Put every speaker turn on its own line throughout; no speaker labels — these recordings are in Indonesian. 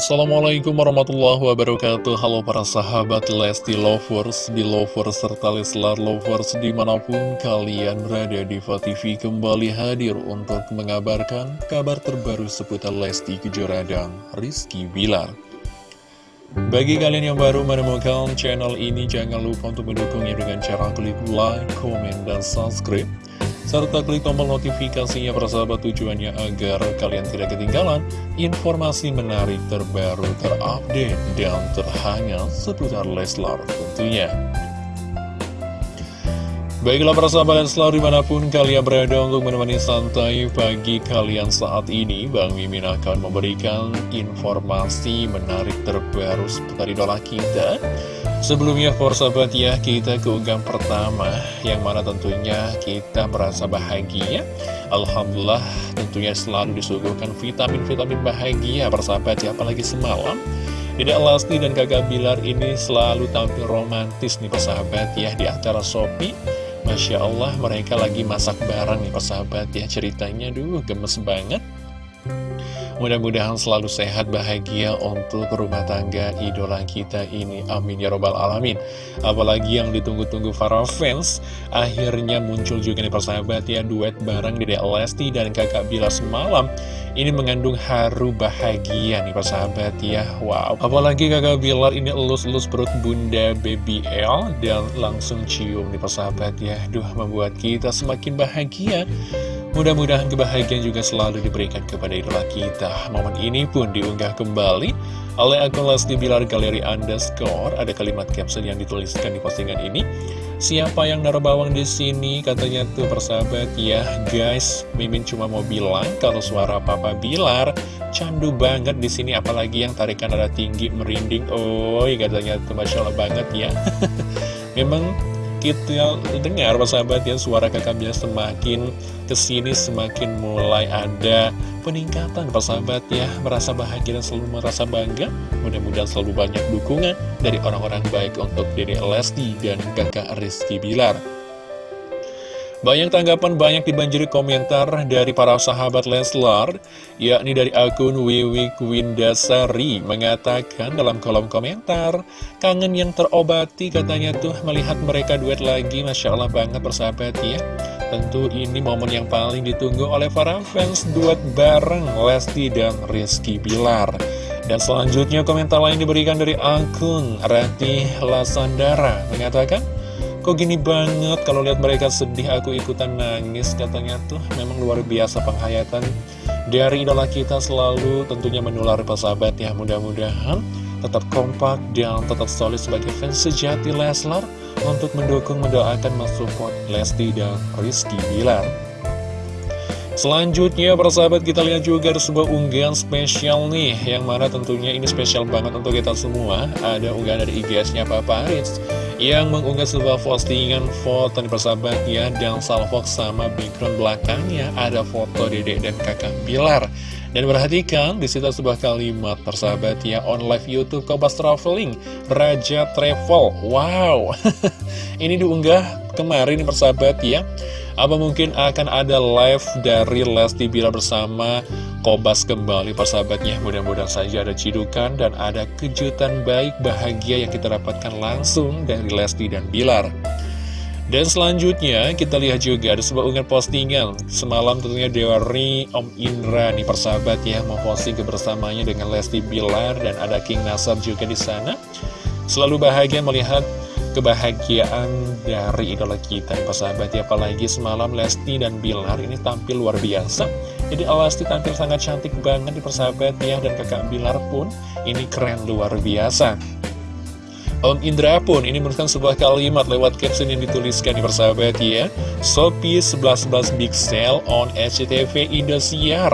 Assalamualaikum warahmatullahi wabarakatuh. Halo para sahabat Lesti Lovers, Belovers, serta Leslar Lovers di mana pun kalian berada di TV kembali hadir untuk mengabarkan kabar terbaru seputar Lesti Kejora dan Rizky Bilar. Bagi kalian yang baru menemukan channel ini jangan lupa untuk mendukungnya dengan cara klik like, komen, dan subscribe serta klik tombol notifikasinya persahabat tujuannya agar kalian tidak ketinggalan informasi menarik terbaru, terupdate, dan terhangat seputar Leslar tentunya. Baiklah para sahabat Leslar di mana pun kalian berada untuk menemani santai pagi kalian saat ini Bang Mimin akan memberikan informasi menarik terbaru seputar idola kita Sebelumnya for sahabat ya kita ke unggahan pertama yang mana tentunya kita merasa bahagia. Alhamdulillah tentunya selalu disuguhkan vitamin-vitamin bahagia persahabat ya apalagi semalam. Tidak Lasti dan kakak Bilar ini selalu tampil romantis nih persahabat ya di acara Shopee. Masya Allah mereka lagi masak bareng nih persahabat ya ceritanya duh gemes banget Mudah-mudahan selalu sehat, bahagia untuk rumah tangga idola kita ini. Amin ya robbal alamin. Apalagi yang ditunggu-tunggu para fans, akhirnya muncul juga nih persahabat ya, duet bareng Dede Lesti dan kakak Bila semalam. Ini mengandung haru bahagia nih persahabat ya. Wow, apalagi kakak Bilar ini elus-elus perut bunda baby L dan langsung cium nih persahabat ya. Duh, membuat kita semakin bahagia. Mudah-mudahan kebahagiaan juga selalu diberikan kepada idola kita. Momen ini pun diunggah kembali oleh akun Lesti Bilar Galeri Underscore. Ada kalimat caption yang dituliskan di postingan ini. Siapa yang naruh bawang di sini? Katanya tuh persahabat ya, guys. Mimin cuma mau bilang kalau suara Papa Bilar candu banget di sini, apalagi yang tarikan ada tinggi merinding. Oh, katanya tuh masya Allah banget ya. Memang kita dengar sahabat ya suara kakak biasa semakin ke sini semakin mulai ada peningkatan. Sahabat ya merasa bahagia dan selalu merasa bangga. Mudah-mudahan selalu banyak dukungan dari orang-orang baik untuk diri Lesti dan kakak Rizky Bilar banyak tanggapan, banyak dibanjiri komentar dari para sahabat Leslar, yakni dari akun Wiwi Kwindasari mengatakan dalam kolom komentar, kangen yang terobati katanya tuh melihat mereka duet lagi, Masya Allah banget persahabat ya. Tentu ini momen yang paling ditunggu oleh para fans duet bareng Lesti dan Rizky Bilar. Dan selanjutnya komentar lain diberikan dari akun Rati Lasandara mengatakan, Kok gini banget? Kalau lihat mereka sedih aku ikutan nangis. Katanya tuh memang luar biasa penghayatan. Dari idola kita selalu tentunya menular persahabat ya. Mudah-mudahan tetap kompak dan tetap solid sebagai fans sejati Leslar untuk mendukung, mendoakan, mensupport Lesti dan Rizky Bilar. Selanjutnya persahabat kita lihat juga ada sebuah unggahan spesial nih Yang mana tentunya ini spesial banget untuk kita semua. Ada unggahan dari IGS-nya Papa Aris yang mengunggah sebuah postingan foto nih persahabat ya dan salvox sama background belakangnya ada foto dedek dan kakak Bilar. Dan perhatikan di situ sebuah kalimat persahabat ya on live YouTube Kobas Traveling Raja Travel. Wow. Ini diunggah kemarin persahabat ya. Apa mungkin akan ada live dari Lesti Bilar bersama Kobas kembali persahabatnya Mudah-mudahan saja ada cidukan dan ada kejutan baik bahagia yang kita dapatkan langsung dari Lesti dan Bilar. Dan selanjutnya kita lihat juga ada sebuah unggahan postingan. Semalam tentunya dari Om Indra nih persahabat ya Memposting kebersamanya dengan Lesti Bilar dan ada King Nasar juga di sana. Selalu bahagia melihat kebahagiaan dari idola kita persahabat ya Apalagi semalam Lesti dan Bilar ini tampil luar biasa. Jadi Alasti tampil sangat cantik banget di persahabat ya Dan kakak Bilar pun ini keren luar biasa. Om Indra pun ini menuliskan sebuah kalimat lewat caption yang dituliskan di persahabat ya Sophie 1111 Big Sale on SCTV Indosiar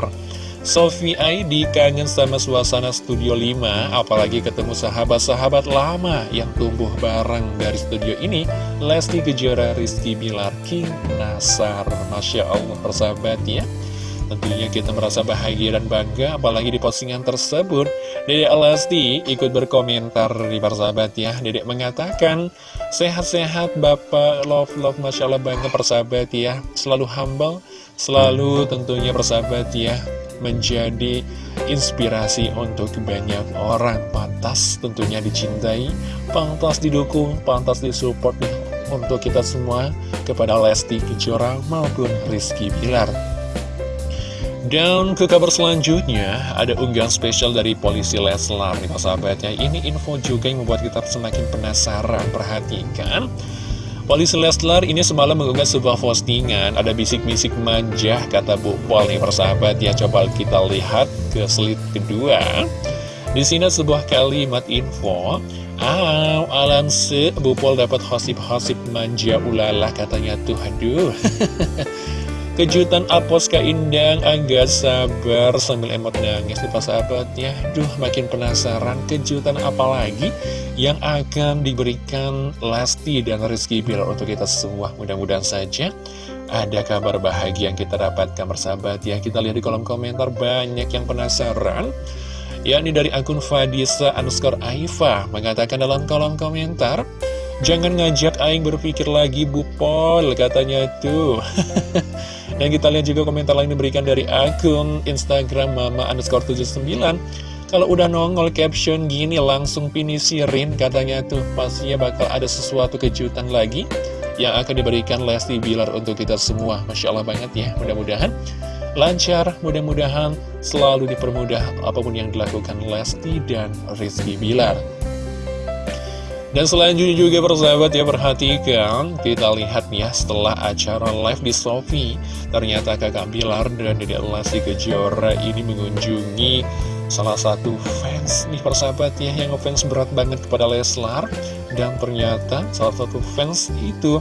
Sophie ID kangen sama suasana Studio 5 Apalagi ketemu sahabat-sahabat lama yang tumbuh bareng dari studio ini Lesti Kejora, Rizky Bilar, King Nasar. Masya Allah persahabat ya Tentunya kita merasa bahagia dan bangga apalagi di postingan tersebut Dedek Lesti ikut berkomentar di persahabat ya. Dedek mengatakan Sehat-sehat Bapak. Love Love Masya Allah bangga persahabat ya. Selalu humble Selalu tentunya persahabat ya menjadi inspirasi untuk banyak orang. Pantas tentunya dicintai pantas didukung pantas disupport nih untuk kita semua kepada Lesti Kejora maupun Rizky Bilar dan ke kabar selanjutnya, ada unggahan spesial dari polisi Leslar nih sahabatnya. Ini info juga yang membuat kita semakin penasaran. Perhatikan, polisi Leslar ini semalam mengunggah sebuah postingan. Ada bisik-bisik manja, kata Bu Pol nih persahabat ya. Coba kita lihat ke slide kedua. Di sini sebuah kalimat info. Aw, alam se, Bu Pol dapat hosip-hosip manja ulala katanya tuh, aduh. Kejutan Apos Kak Indang agak sabar sambil emot nangis di sahabatnya Duh makin penasaran kejutan apa lagi yang akan diberikan Lesti dan Rizky Bilar untuk kita semua. Mudah-mudahan saja ada kabar bahagia yang kita dapatkan bersahabat ya. Kita lihat di kolom komentar banyak yang penasaran. Yakni dari akun Fadisa underscore Aifa mengatakan dalam kolom komentar Jangan ngajak Aing berpikir lagi Bu Pol katanya tuh. Dan kita lihat juga komentar lain diberikan dari akun Instagram Mama underscore 79 Kalau udah nongol caption gini langsung pinisirin katanya tuh. Pastinya bakal ada sesuatu kejutan lagi Yang akan diberikan Lesti Bilar untuk kita semua. Masya Allah banget ya mudah-mudahan lancar Mudah-mudahan selalu dipermudah apa pun yang dilakukan Lesti dan Rizky Bilar dan selanjutnya juga persahabat ya perhatikan. Kita lihat ya setelah acara live di Sofi Ternyata kakak Bilar dan Dede Lesti Kejora ini mengunjungi salah satu fans nih persahabat ya yang ngefans berat banget kepada Leslar. Dan ternyata salah satu fans itu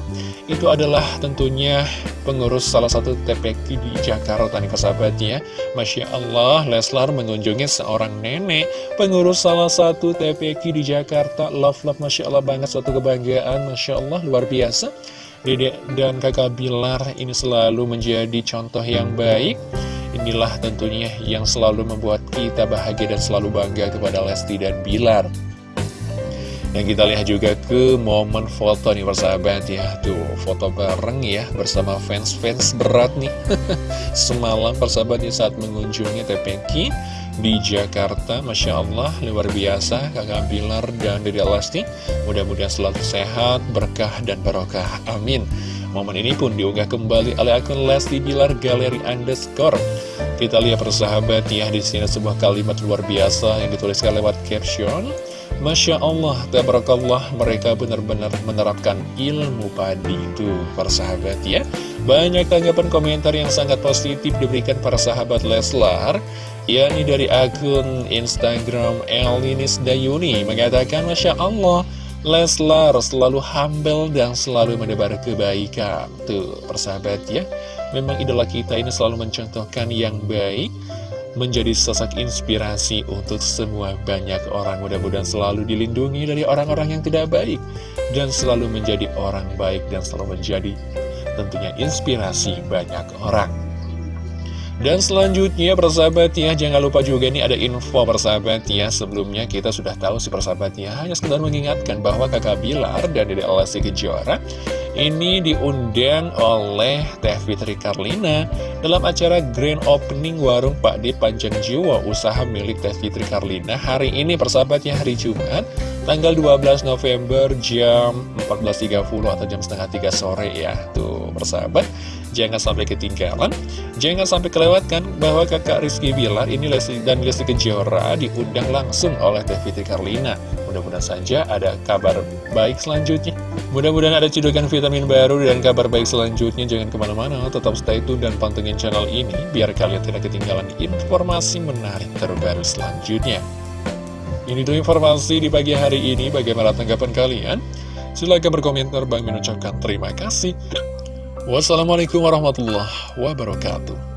itu adalah tentunya pengurus salah satu TPQ di Jakarta nih persahabat ya. Masya Allah Leslar mengunjungi seorang nenek pengurus salah satu TPQ di Jakarta. Love love Masya Allah banget suatu kebanggaan. Masya Allah luar biasa. Dedek dan kakak Bilar ini selalu menjadi contoh yang baik Inilah tentunya yang selalu membuat kita bahagia dan selalu bangga kepada Lesti dan Bilar. Dan kita lihat juga ke momen foto nih persahabat ya. Tuh foto bareng ya bersama fans-fans berat nih. Semalam persahabat ya saat mengunjungi TPQ di Jakarta. Masya Allah luar biasa kakak Bilar dan Dede Lesti. Mudah-mudahan selalu sehat, berkah dan barokah. Amin Momen ini pun diunggah kembali oleh akun Lesti Bilar Galeri Underscore. Kita lihat persahabat ya, di sini sebuah kalimat luar biasa yang dituliskan lewat caption. Masya Allah, tabarakallah, mereka benar-benar menerapkan ilmu padi itu, persahabat ya. Banyak tanggapan komentar yang sangat positif diberikan para sahabat Leslar, yakni dari akun Instagram Elinis Dayuni, mengatakan Masya Allah, Leslar selalu humble dan selalu menebar kebaikan. Tuh persahabat ya. Memang idola kita ini selalu mencontohkan yang baik Menjadi sosok inspirasi untuk semua banyak orang. Mudah-mudahan selalu dilindungi dari orang-orang yang tidak baik Dan selalu menjadi orang baik dan selalu menjadi tentunya inspirasi banyak orang dan selanjutnya persahabat ya Jangan lupa juga nih ada info persahabat ya. Sebelumnya kita sudah tahu si persahabat ya Hanya sekedar mengingatkan bahwa kakak Bilar dan Dede Alasi Kejora Ini diundang oleh Teh Fitri Karlina Dalam acara Grand Opening Warung Pak D Panjang Jiwa Usaha milik Teh Fitri Karlina Hari ini persahabatnya hari Jumat Tanggal 12 November jam 14.30 atau jam setengah 3 sore ya Tuh persahabat Jangan sampai ketinggalan, jangan sampai kelewatkan bahwa kakak Rizky Bilar ini Lesti dan Lesti Kejora diundang langsung oleh Fitri Karlina. Mudah-mudahan saja ada kabar baik selanjutnya. Mudah-mudahan ada cedokan vitamin baru dan kabar baik selanjutnya. Jangan ke mana-mana, tetap stay tune dan pantengin channel ini biar kalian tidak ketinggalan informasi menarik terbaru selanjutnya. Ini tuh informasi di pagi hari ini. Bagaimana tanggapan kalian? Silahkan berkomentar. Bang mengucapkan terima kasih. Wassalamualaikum warahmatullahi wabarakatuh.